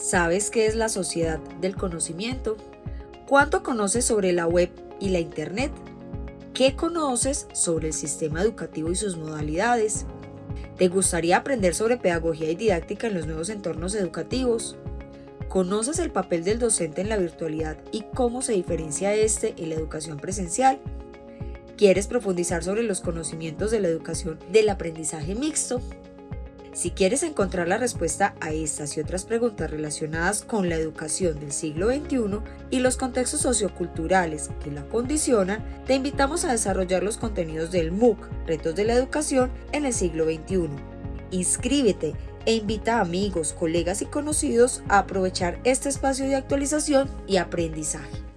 ¿Sabes qué es la sociedad del conocimiento? ¿Cuánto conoces sobre la web y la Internet? ¿Qué conoces sobre el sistema educativo y sus modalidades? ¿Te gustaría aprender sobre pedagogía y didáctica en los nuevos entornos educativos? ¿Conoces el papel del docente en la virtualidad y cómo se diferencia este en la educación presencial? ¿Quieres profundizar sobre los conocimientos de la educación del aprendizaje mixto? Si quieres encontrar la respuesta a estas y otras preguntas relacionadas con la educación del siglo XXI y los contextos socioculturales que la condicionan, te invitamos a desarrollar los contenidos del MOOC, Retos de la Educación en el siglo XXI. Inscríbete e invita a amigos, colegas y conocidos a aprovechar este espacio de actualización y aprendizaje.